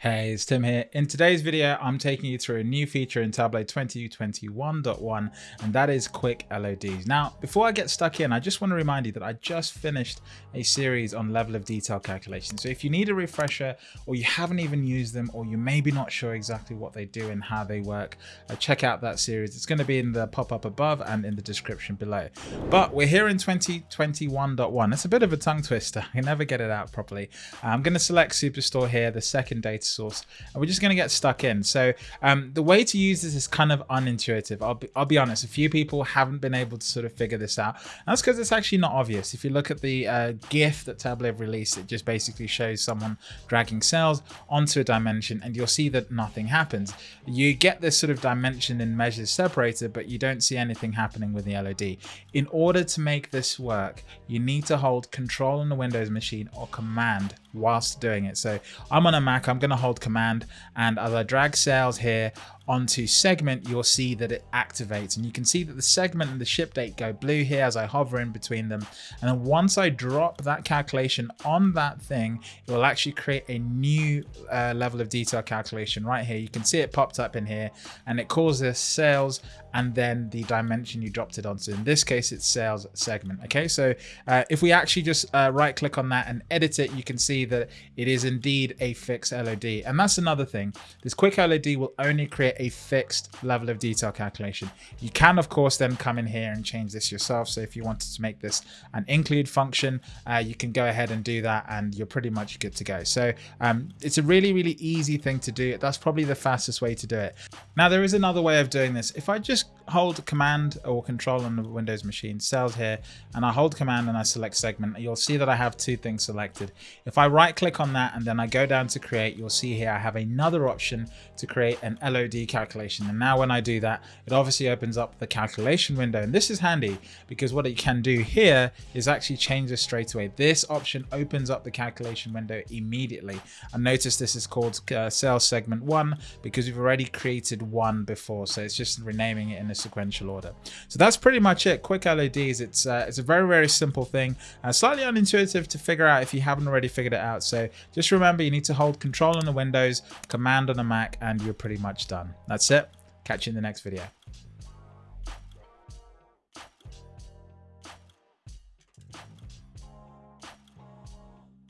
Hey, it's Tim here. In today's video, I'm taking you through a new feature in Tableau 2021.1, and that is quick LODs. Now, before I get stuck in, I just want to remind you that I just finished a series on level of detail calculation. So if you need a refresher, or you haven't even used them, or you may be not sure exactly what they do and how they work, uh, check out that series. It's going to be in the pop-up above and in the description below. But we're here in 2021.1. It's a bit of a tongue twister. I never get it out properly. I'm going to select Superstore here, the second data source. And we're just going to get stuck in. So um, the way to use this is kind of unintuitive. I'll be, I'll be honest a few people haven't been able to sort of figure this out. That's because it's actually not obvious. If you look at the uh, gif that Tableau released it just basically shows someone dragging sales onto a dimension and you'll see that nothing happens. You get this sort of dimension and measures separated but you don't see anything happening with the LOD in order to make this work you need to hold control on the Windows machine or command whilst doing it. So I'm on a Mac, I'm going to hold command and I drag sales here onto segment, you'll see that it activates and you can see that the segment and the ship date go blue here as I hover in between them. And then once I drop that calculation on that thing, it will actually create a new uh, level of detail calculation right here. You can see it popped up in here and it calls this sales and then the dimension you dropped it onto. In this case, it's sales segment. Okay, so uh, if we actually just uh, right click on that and edit it, you can see that it is indeed a fixed LOD. And that's another thing. This quick LOD will only create a fixed level of detail calculation. You can, of course, then come in here and change this yourself. So if you wanted to make this an include function, uh, you can go ahead and do that and you're pretty much good to go. So um, it's a really, really easy thing to do. That's probably the fastest way to do it. Now, there is another way of doing this. If I just hold command or control on the Windows machine, sales here, and I hold command and I select segment, you'll see that I have two things selected. If I right click on that and then I go down to create, you'll see here I have another option to create an LOD calculation. And now when I do that, it obviously opens up the calculation window. And this is handy because what it can do here is actually change this straight away. This option opens up the calculation window immediately. And notice this is called uh, sales segment one because we've already created one before. So it's just renaming it in a sequential order. So that's pretty much it. Quick LODs. It's uh, it's a very, very simple thing. Uh, slightly unintuitive to figure out if you haven't already figured it out. So just remember you need to hold control on the Windows, command on the Mac, and you're pretty much done. That's it. Catch you in the next video.